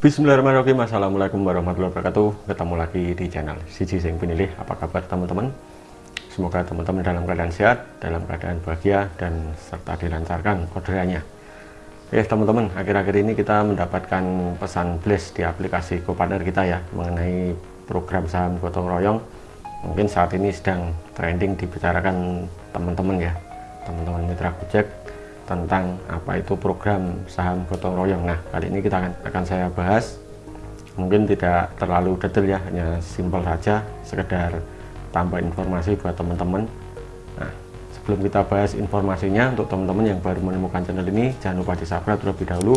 Bismillahirrahmanirrahim. Assalamualaikum warahmatullahi wabarakatuh. Ketemu lagi di channel Siji Sing Pinilih. Apa kabar teman-teman? Semoga teman-teman dalam keadaan sehat Dalam keadaan bahagia Dan serta dilancarkan orderannya Ya teman-teman Akhir-akhir ini kita mendapatkan pesan blast Di aplikasi GoPartner kita ya Mengenai program saham gotong royong. Mungkin saat ini sedang trending Dibicarakan teman-teman ya. Teman-teman mitra Gojek tentang apa itu program saham gotong royong. Nah, kali ini kita akan, akan saya bahas mungkin tidak terlalu detail ya, hanya simpel saja sekedar tambah informasi buat teman-teman. Nah, sebelum kita bahas informasinya untuk teman-teman yang baru menemukan channel ini, jangan lupa di-subscribe terlebih dahulu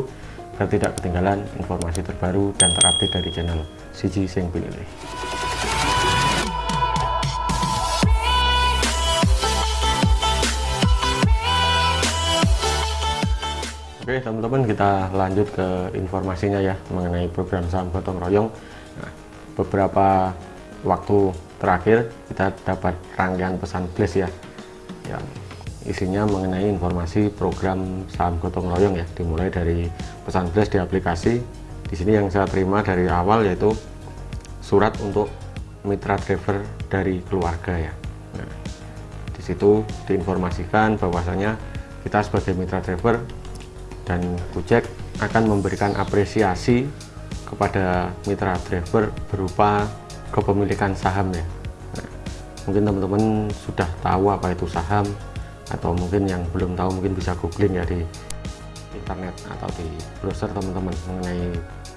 agar tidak ketinggalan informasi terbaru dan terupdate dari channel Siji Sing Pilih. Oke teman-teman kita lanjut ke informasinya ya mengenai program saham gotong royong. Nah, beberapa waktu terakhir kita dapat rangkaian pesan blast ya yang isinya mengenai informasi program saham gotong royong ya. Dimulai dari pesan blast di aplikasi. Di sini yang saya terima dari awal yaitu surat untuk mitra driver dari keluarga ya. Nah, di situ diinformasikan bahwasanya kita sebagai mitra driver dan Gojek akan memberikan apresiasi kepada mitra driver berupa kepemilikan saham ya. Nah, mungkin teman-teman sudah tahu apa itu saham atau mungkin yang belum tahu mungkin bisa googling ya di internet atau di browser teman-teman mengenai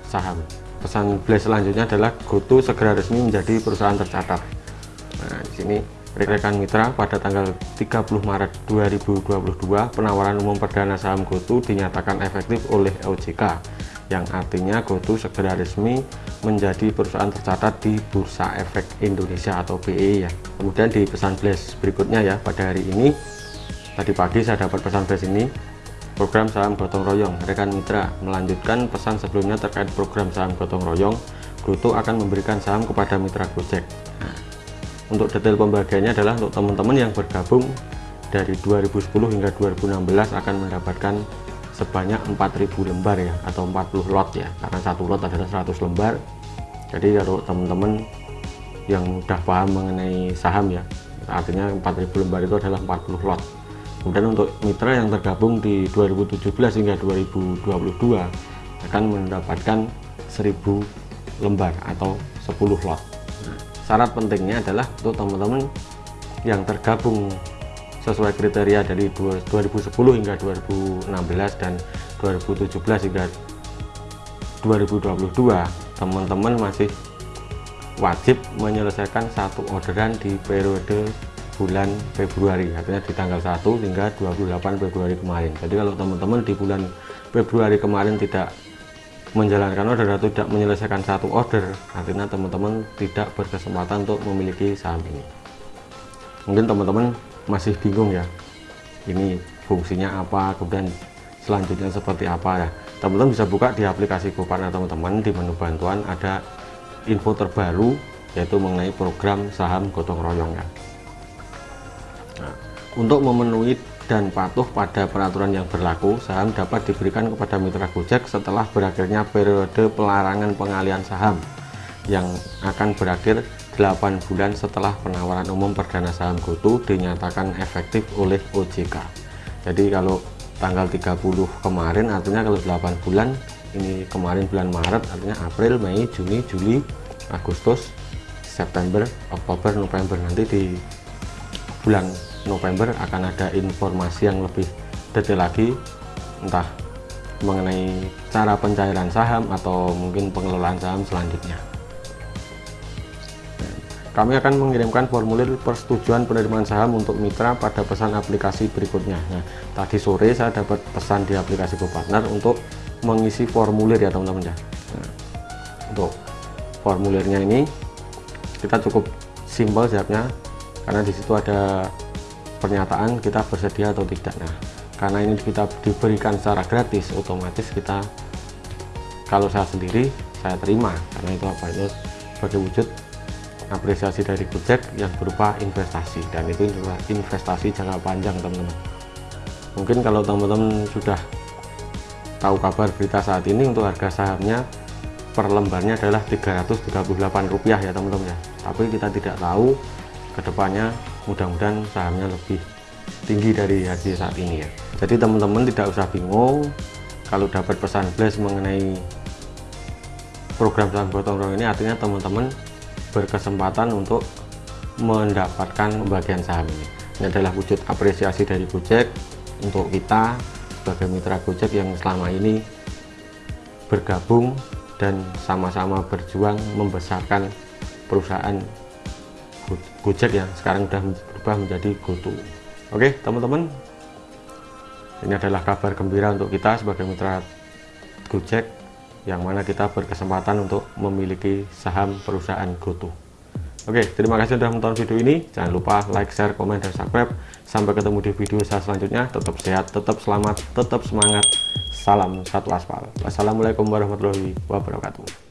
saham. Pesan blast selanjutnya adalah GoTo segera resmi menjadi perusahaan tercatat. Nah di sini rekan mitra pada tanggal 30 Maret 2022 penawaran umum perdana saham GoTo dinyatakan efektif oleh OJK yang artinya GoTo segera resmi menjadi perusahaan tercatat di Bursa Efek Indonesia atau BE ya. Kemudian di pesan flash berikutnya ya pada hari ini tadi pagi saya dapat pesan flash ini program saham gotong royong rekan mitra melanjutkan pesan sebelumnya terkait program saham gotong royong GoTo akan memberikan saham kepada mitra Gojek untuk detail pembagiannya adalah untuk teman-teman yang bergabung dari 2010 hingga 2016 akan mendapatkan sebanyak 4000 lembar ya atau 40 lot ya. Karena satu lot adalah 100 lembar. Jadi kalau teman-teman yang sudah paham mengenai saham ya artinya 4000 lembar itu adalah 40 lot. Kemudian untuk mitra yang tergabung di 2017 hingga 2022 akan mendapatkan 1000 lembar atau 10 lot syarat pentingnya adalah untuk teman-teman yang tergabung sesuai kriteria dari 2010 hingga 2016 dan 2017 hingga 2022 teman-teman masih wajib menyelesaikan satu orderan di periode bulan Februari artinya di tanggal 1 hingga 28 Februari kemarin. Jadi kalau teman-teman di bulan Februari kemarin tidak menjalankan order atau tidak menyelesaikan satu order artinya teman-teman tidak berkesempatan untuk memiliki saham ini. Mungkin teman-teman masih bingung ya ini fungsinya apa kemudian selanjutnya seperti apa ya. Teman-teman bisa buka di aplikasi GoPartner teman-teman di menu bantuan ada info terbaru yaitu mengenai program saham gotong royong ya. Nah, untuk memenuhi dan patuh pada peraturan yang berlaku, saham dapat diberikan kepada mitra Gojek setelah berakhirnya periode pelarangan pengalian saham yang akan berakhir 8 bulan setelah penawaran umum perdana saham GoTo dinyatakan efektif oleh OJK. Jadi kalau tanggal 30 kemarin artinya kalau 8 bulan ini kemarin bulan Maret artinya April, Mei, Juni, Juli, Agustus, September, Oktober, November nanti di bulan November akan ada informasi yang lebih detail lagi entah mengenai cara pencairan saham atau mungkin pengelolaan saham selanjutnya. Kami akan mengirimkan formulir persetujuan penerimaan saham untuk mitra pada pesan aplikasi berikutnya. Nah tadi sore saya dapat pesan di aplikasi GoPartner untuk mengisi formulir ya teman-teman ya. Untuk formulirnya ini kita cukup simpel jawabnya karena di situ ada pernyataan kita bersedia atau tidak. Nah karena ini kita diberikan secara gratis otomatis kita kalau saya sendiri saya terima. Karena itu apa? Itu sebagai wujud apresiasi dari Gojek yang berupa investasi. Dan itu investasi jangka panjang teman-teman. Mungkin kalau teman-teman sudah tahu kabar berita saat ini untuk harga sahamnya per lembarnya adalah 338 rupiah ya teman-teman ya. Tapi kita tidak tahu ke depannya mudah-mudahan sahamnya lebih tinggi dari harga saat ini ya. Jadi teman-teman tidak usah bingung kalau dapat pesan flash mengenai program saham gotong royong ini. Artinya teman-teman berkesempatan untuk mendapatkan pembagian saham ini. Ini adalah wujud apresiasi dari Gojek untuk kita sebagai mitra Gojek yang selama ini bergabung dan sama-sama berjuang membesarkan perusahaan Gojek yang sekarang sudah berubah menjadi GoTo. Oke, teman-teman, ini adalah kabar gembira untuk kita sebagai mitra Gojek yang mana kita berkesempatan untuk memiliki saham perusahaan GoTo. Oke, terima kasih sudah menonton video ini. Jangan lupa like, share, komen, dan subscribe. Sampai ketemu di video saya selanjutnya. Tetap sehat, tetap selamat, tetap semangat. Salam satu aspal. Wassalamualaikum warahmatullahi wabarakatuh.